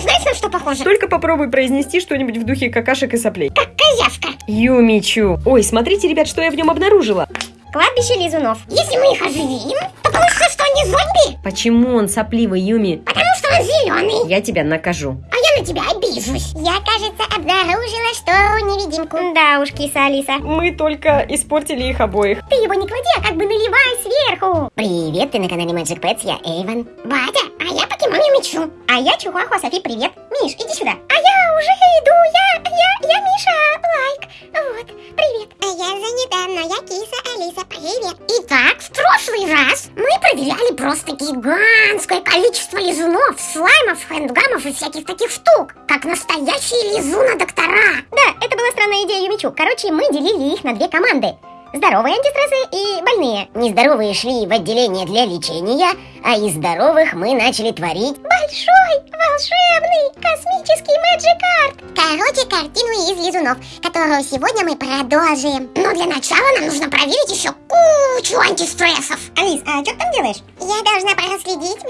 знаешь, на что похоже? Только попробуй произнести что-нибудь в духе какашек и соплей. Как козявка. Юмичу. Ой, смотрите, ребят, что я в нем обнаружила. Кладбище лизунов. Если мы их оживим, то получится, что они зомби. Почему он сопливый, Юми? Потому что он зеленый. Я тебя накажу. На тебя обижусь. Я, кажется, обнаружила штору-невидимку. Да уж, киса Алиса. Мы только испортили их обоих. Ты его не клади, а как бы наливай сверху. Привет, ты на канале Magic Pets, я Эйвен. Батя, а я покемон Юмичу. А я Чихуахуа Софи, привет. Миш, иди сюда. А я уже иду, я, я, я Миша, лайк. Вот, привет. А я занята, но я киса Алиса, привет. Итак, в прошлый раз мы проверяли просто гигантское количество лизунов, слаймов, хэндгамов и всяких таких штук. Как настоящие лизуна-доктора. Да, это была странная идея Юмичу. Короче, мы делили их на две команды. Здоровые антистрессы и больные. Нездоровые шли в отделение для лечения, а из здоровых мы начали творить большой, волшебный, космический Magic Art. Короче, картину из лизунов, которую сегодня мы продолжим. Но для начала нам нужно проверить еще кучу антистрессов. Алис, а что ты там делаешь? Я должна проследить,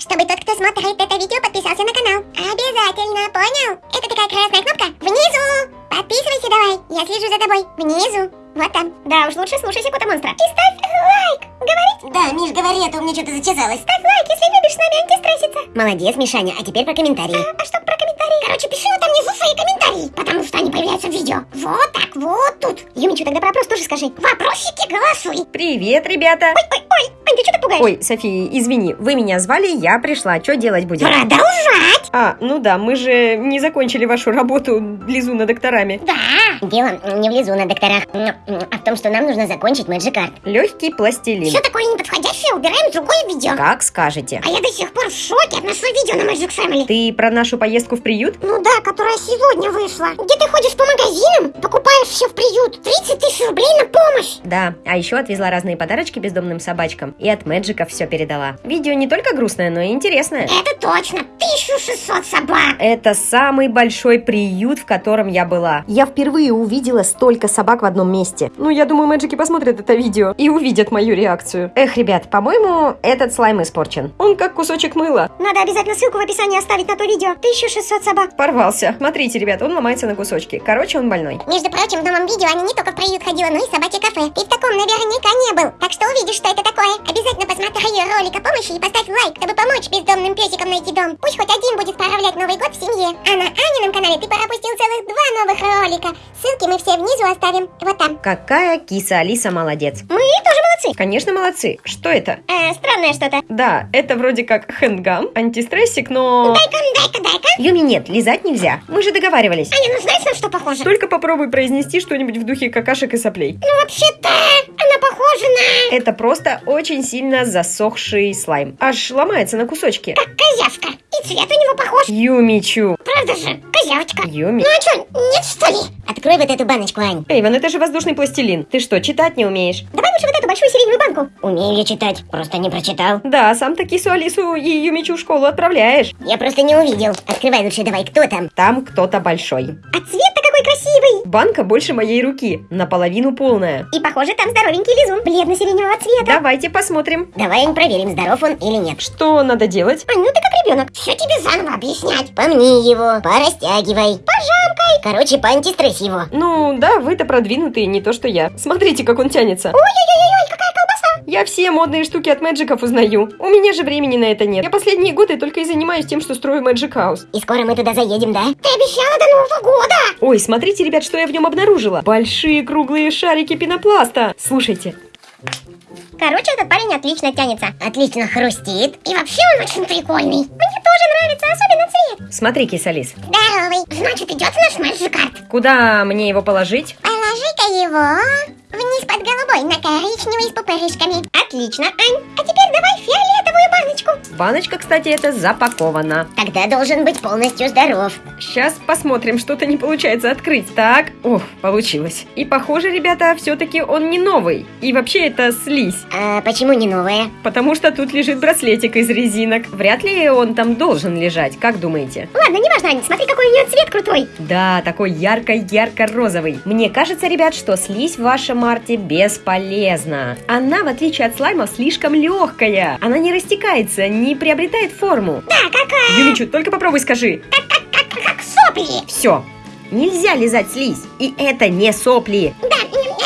чтобы тот, кто смотрит это видео, подписался на канал. Обязательно, понял? Это такая красная кнопка внизу. Подписывайся давай, я слежу за тобой. Внизу. Вот там. Да уж лучше слушайся кота монстра. И ставь лайк. Говорить? Да, Миш, говори, а то у меня что-то зачесалось. Ставь лайк, если любишь с нами антистресситься. Молодец, Мишаня. А теперь про комментарии. А, а что про комментарии? Короче, пиши вот там внизу свои комментарии, потому что они появляются в видео. Вот так, вот тут. Юмичу, тогда про вопрос тоже скажи. Вопросики голосуй. Привет, ребята. Ой, ой, ой, Ань, ты что так пугаешь? Ой, София, извини, вы меня звали, я пришла. Что делать будем? Продолжать. А, ну да, мы же не закончили вашу работу лизуна докторами. Да. Дело не в лизу на докторах, а в том, что нам нужно закончить Magic Art. Легкий пластилин. Все такое неподходящее убираем в другое видео. Как скажете. А я до сих пор в шоке от нашего видео на Magic Family. Ты про нашу поездку в приют? Ну да, которая сегодня вышла. Где ты ходишь по магазинам, покупаешь все в приют. 30 тысяч рублей на помощь. Да, а еще отвезла разные подарочки бездомным собачкам. И от Мэджика все передала. Видео не только грустное, но и интересное. Это точно. 1600 собак. Это самый большой приют, в котором я была. Я впервые увидела столько собак в одном месте. Ну, я думаю, Мэджики посмотрят это видео и увидят мою реакцию. Эх, ребят, по-моему, этот слайм испорчен. Он как кусочек мыла. Надо обязательно ссылку в описании оставить на то видео. 1600 собак. Порвался. Смотрите, ребят, он ломается на кусочки. Короче, он больной. Между прочим, в новом видео они не только в приют ходила, но и в собачье кафе. Ты в таком наверняка не был. Так что увидишь, что это такое. Обязательно посмотри ролик о помощи и поставь лайк, чтобы помочь бездомным песикам найти дом. Пусть хоть один будет справлять Новый год в семье. А на Анином канале ты пропустил целых два новых ролика. Ссылки мы все внизу оставим. Вот там. Какая киса Алиса молодец. Мы тоже молодцы. Конечно, молодцы. Что это? Э, странное что-то. Да, это вроде как хэндгам, антистрессик, но... Дай-ка, дай-ка, дай-ка. Юми, нет, лизать нельзя. Мы же договаривались. Аня, ну знаешь, на что похоже? Только попробуй произнести что-нибудь в духе какашек и соплей. Ну вообще-то, на... Это просто очень сильно засохший слайм. Аж ломается на кусочки. Как козявка. И цвет у него похож. Юмичу. Правда же? Козявочка. Юми. Ну а что, нет что ли? Открой вот эту баночку, Ань. Эйвен, это же воздушный пластилин. Ты что, читать не умеешь? Давай лучше вот эту большую сиреневую банку. Умею я читать, просто не прочитал. Да, сам таки Кису Алису и Юмичу в школу отправляешь. Я просто не увидел. Открывай лучше давай, кто там? Там кто-то большой. А красивый. Банка больше моей руки, наполовину полная. И похоже, там здоровенький лизун, бледно-сиреневого цвета. Давайте посмотрим. Давай проверим, здоров он или нет. Что надо делать? Ань, ну ты как ребенок. Все тебе заново объяснять. Помни его, порастягивай. Пожамкай. Короче, поантистресс его. Ну, да, вы-то продвинутые, не то что я. Смотрите, как он тянется. Ой-ой-ой, какая колбаса. Я все модные штуки от Мэджиков узнаю. У меня же времени на это нет. Я последние годы только и занимаюсь тем, что строю Мэджик Хаус. И скоро мы туда заедем, да? Ты обещала до Нового года. Ой, смотрите, ребят, что я в нем обнаружила. Большие круглые шарики пенопласта. Слушайте, Короче, этот парень отлично тянется. Отлично хрустит. И вообще он очень прикольный. Мне тоже нравится, особенно цвет. смотри, кисалис. Здоровый. Значит, идет наш Magic Art. Куда мне его положить? Положи-ка его вниз под голубой на коричневый с пупырышками. Отлично, Ань. А теперь давай фиолетовую баночку. Баночка, кстати, это запакована. Тогда должен быть полностью здоров. Сейчас посмотрим, что-то не получается открыть. Так, ох, получилось. И похоже, ребята, все-таки он не новый. И вообще это слизь. А почему не новая? Потому что тут лежит браслетик из резинок. Вряд ли он там должен лежать, как думаете? Ладно, не важно, Ань, смотри, какой у нее цвет крутой. Да, такой ярко-ярко-розовый. Мне кажется, ребят, что слизь в вашем арте бесполезна. Она, в отличие от слайма, слишком легкая. Она не растекается, не приобретает форму. Да, как, э, Юмичу, только попробуй скажи. как, как, как сопли. Все. Нельзя лизать слизь. И это не сопли. Да,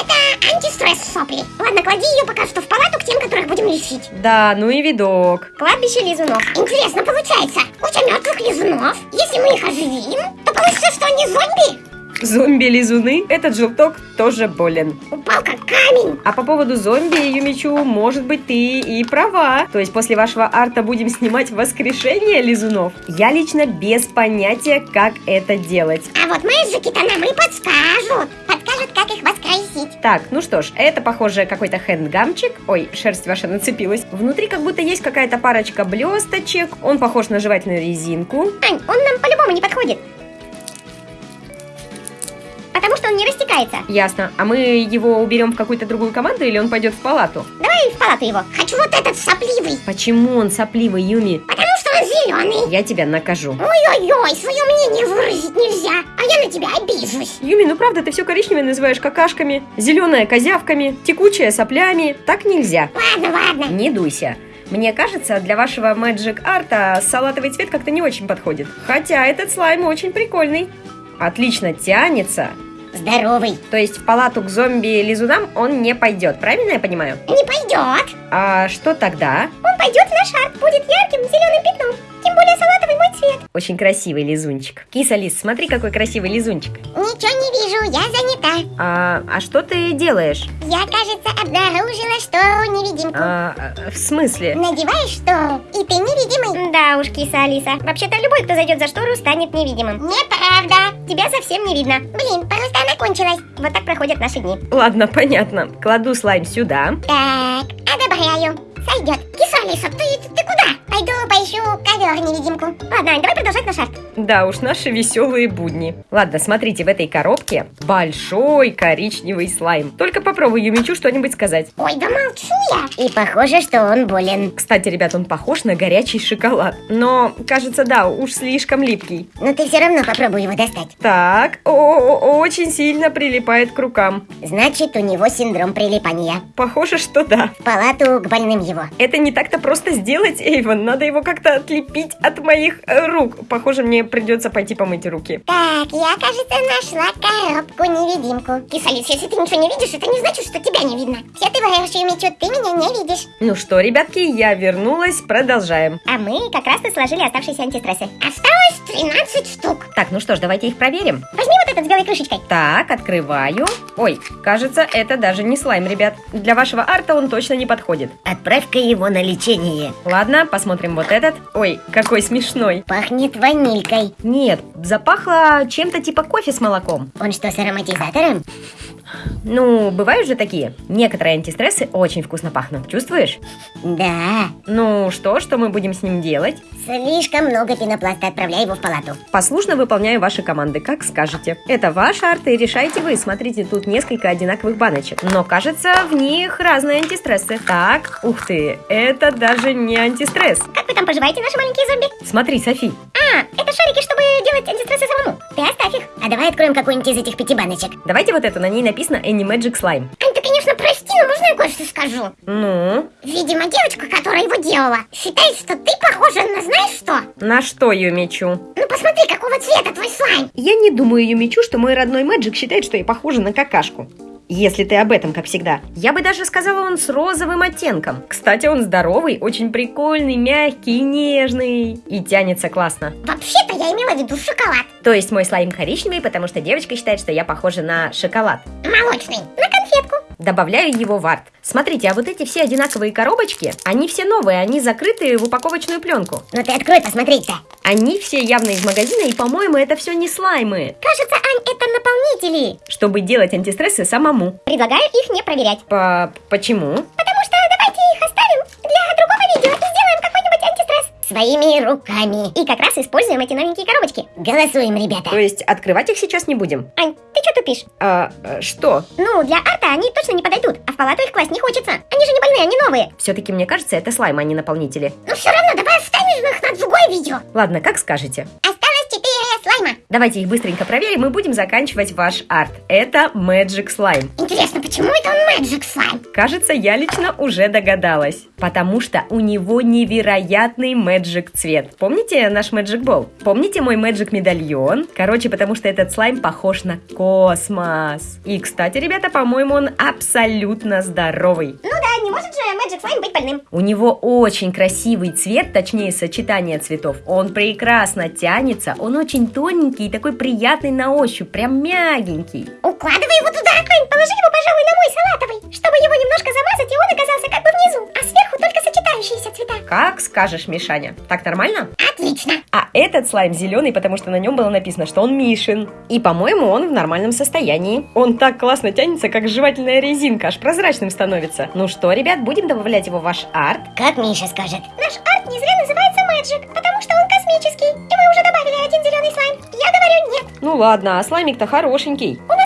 это антистресс сопли. Ладно, клади ее пока что в палату к тем, которых будем лечить. Да, ну и видок. Кладбище лизунов. Интересно получается, куча мертвых лизунов. Если мы их оживим, то получится, что они зомби. Зомби-лизуны, этот желток тоже болен. Упал как камень. А по поводу зомби, Юмичу, может быть, ты и права. То есть после вашего арта будем снимать воскрешение лизунов? Я лично без понятия, как это делать. А вот мэджики-то нам и подскажут. Подскажут, как их воскресить. Так, ну что ж, это, похоже, какой-то хэндгамчик. Ой, шерсть ваша нацепилась. Внутри как будто есть какая-то парочка блесточек. Он похож на жевательную резинку. Ань, он нам по-любому не подходит. Не растекается. Ясно. А мы его уберем в какую-то другую команду или он пойдет в палату? Давай в палату его. Хочу вот этот сопливый. Почему он сопливый, Юми? Потому что он зеленый. Я тебя накажу. Ой-ой-ой, свое мнение выразить нельзя. А я на тебя обижусь. Юми, ну правда, ты все коричневое называешь какашками, зеленое козявками, текучее соплями. Так нельзя. Ладно, ладно. Не дуйся. Мне кажется, для вашего Magic арта салатовый цвет как-то не очень подходит. Хотя этот слайм очень прикольный. Отлично тянется. Здоровый. То есть в палату к зомби-лизунам он не пойдет, правильно я понимаю? Не пойдет. А что тогда? Он пойдет наш арт, будет ярким зеленым пятном. Очень красивый лизунчик. Киса Лис, смотри, какой красивый лизунчик. Ничего не вижу, я занята. А, а что ты делаешь? Я, кажется, обнаружила штору-невидимку. А, в смысле? Надеваешь штору, и ты невидимый. Да уж, киса Алиса. Вообще-то любой, кто зайдет за штору, станет невидимым. Неправда. Тебя совсем не видно. Блин, просто она кончилась. Вот так проходят наши дни. Ладно, понятно. Кладу слайм сюда. Так, одобряю. Сойдет. Киса Алиса, ты, ты куда? Пойду поищу ковер-невидимку. Ладно, Ань, давай продолжать наш арт. Да уж, наши веселые будни. Ладно, смотрите, в этой коробке большой коричневый слайм. Только попробуй Юмичу что-нибудь сказать. Ой, да молчу я. И похоже, что он болен. Кстати, ребят, он похож на горячий шоколад. Но, кажется, да, уж слишком липкий. Но ты все равно попробуй его достать. Так, о, очень сильно прилипает к рукам. Значит, у него синдром прилипания. Похоже, что да. В палату к больным его. Это не так-то просто сделать, Эйвен. Надо его как-то отлепить от моих э, рук. Похоже, мне придется пойти помыть руки. Так, я, кажется, нашла коробку-невидимку. Кисалис, если ты ничего не видишь, это не значит, что тебя не видно. Все врешь, Юмичу, ты меня не видишь. Ну что, ребятки, я вернулась. Продолжаем. А мы как раз и сложили оставшиеся антистрессы. Осталось 13 штук. Так, ну что ж, давайте их проверим. Возьми вот этот с белой крышечкой. Так, открываю. Ой, кажется, это даже не слайм, ребят. Для вашего арта он точно не подходит. Отправь-ка его на лечение. Ладно, посмотрим вот этот. Ой, какой смешной. Пахнет ванилькой. Нет, запахло чем-то типа кофе с молоком. Он что, с ароматизатором? Ну, бывают же такие. Некоторые антистрессы очень вкусно пахнут. Чувствуешь? Да. Ну что, что мы будем с ним делать? Слишком много пенопласта, отправляй его в палату. Послушно выполняю ваши команды, как скажете. Это ваш арт, и решайте вы. Смотрите, тут несколько одинаковых баночек. Но кажется, в них разные антистрессы. Так, ух ты, это даже не антистресс. Как вы там поживаете, наши маленькие зомби? Смотри, Софи, А, это шарики, чтобы делать антистрессы самому. Ты оставь их. А давай откроем какую-нибудь из этих пяти баночек. давайте вот эту, на ней написано Any Magic Slime. Ань, ты, конечно, прости, но можно я кое-что скажу? Ну, Видимо, девочка, которая его делала, считает, что ты похожа на знаешь что? на что Юмичу? Ну посмотри, какого цвета твой слайм. Я не думаю, Юмичу, что мой родной Мэджик считает, что я похожа на какашку. Если ты об этом, как всегда. Я бы даже сказала, он с розовым оттенком. Кстати, он здоровый, очень прикольный, мягкий и нежный. И тянется классно. Вообще-то я имела в виду шоколад. То есть мой слайм коричневый, потому что девочка считает, что я похожа на шоколад. Молочный. На конфетку. Добавляю его в арт. Смотрите, а вот эти все одинаковые коробочки, они все новые, они закрыты в упаковочную пленку. Ну ты открой посмотреть-то. Они все явно из магазина, и, по-моему, это все не слаймы. Кажется, Ань, это наполнители. Чтобы делать антистрессы самому. Предлагаю их не проверять. По... почему? Потому что давайте их оставим для другого видео и сделаем какой-нибудь антистресс. Своими руками. И как раз используем эти новенькие коробочки. Голосуем, ребята. То есть открывать их сейчас не будем? Ань, ты что тупишь? А, э, что? Ну, для арта они точно не подойдут, а в палату их класть не хочется. Они же не больные, они новые. Все-таки мне кажется, это слайм, а не наполнители. Но все равно давай оставим их на другое видео. Ладно, как скажете. Осталось четыре слайма. Давайте их быстренько проверим и будем заканчивать ваш арт. Это Magic Slime. Интересно, почему это он Magic слайм? Кажется, я лично уже догадалась. Потому что у него невероятный Magic цвет. Помните наш Magic Ball? Помните мой Magic медальон? Короче, потому что этот слайм похож на космос. И, кстати, ребята, по-моему, он абсолютно здоровый. Ну да, не может же Magic Slime быть больным. У него очень красивый цвет, точнее сочетание цветов. Он прекрасно тянется, он очень тоненький и такой приятный на ощупь, прям мягенький. Укладывай его туда, Ань, положи его, пожалуй, на мой салатовый, чтобы его немножко замазать, и он оказался как бы внизу, а сверху только сочетающиеся цвета. Как скажешь, Мишаня. Так нормально? Отлично. А этот слайм зеленый, потому что на нем было написано, что он Мишин. И, по-моему, он в нормальном состоянии. Он так классно тянется, как жевательная резинка, аж прозрачным становится. Ну что, ребят, будем добавлять его в ваш арт? Как Миша скажет. Наш арт не зря называется Magic, потому что он космический. И мы уже добавили один зеленый слайм. Я говорю нет. Ну ладно, а слаймик-то хорошенький. У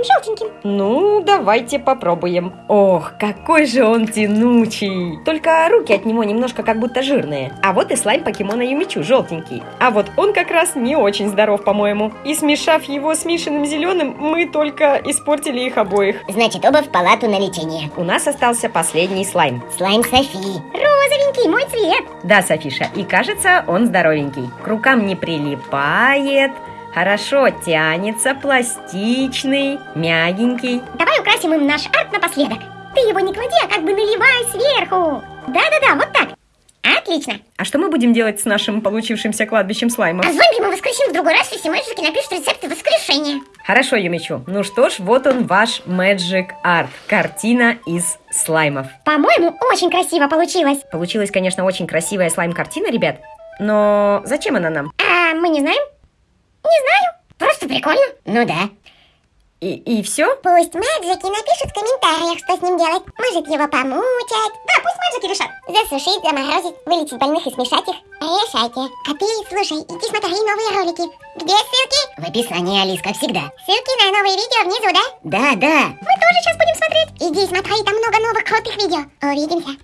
Юминым желтеньким. Ну, давайте попробуем. Ох, какой же он тянучий. Только руки от него немножко как будто жирные. А вот и слайм покемона Юмичу, желтенький. А вот он как раз не очень здоров, по-моему. И смешав его с Мишиным зеленым, мы только испортили их обоих. Значит, оба в палату на лечение. У нас остался последний слайм. Слайм Софи. Розовенький, мой цвет. Да, Софиша, и кажется, он здоровенький. К рукам не прилипает, хорошо тянется, пластичный, мягенький. Давай украсим им наш арт напоследок. Ты его не клади, а как бы наливай сверху. Да-да-да, вот так. Отлично. А что мы будем делать с нашим получившимся кладбищем слаймов? А зомби мы воскресим в другой раз, если мальчики напишут рецепты воскрешения. Хорошо, Юмичу. Ну что ж, вот он ваш Magic Art. Картина из слаймов. По-моему, очень красиво получилось. Получилась, конечно, очень красивая слайм-картина, ребят. Но зачем она нам? А мы не знаем? Не знаю. Просто прикольно. Ну да. И, и все? Пусть Мэджики напишут в комментариях, что с ним делать. Может его помучать. Да, пусть Мэджики решат. Засушить, заморозить, вылечить больных и смешать их. Решайте. А ты, слушай, иди смотри новые ролики. Где ссылки? В описании, Алис, как всегда. Ссылки на новые видео внизу, да? Да, да. Мы тоже сейчас будем смотреть. Иди смотри, там много новых крутых видео. Увидимся.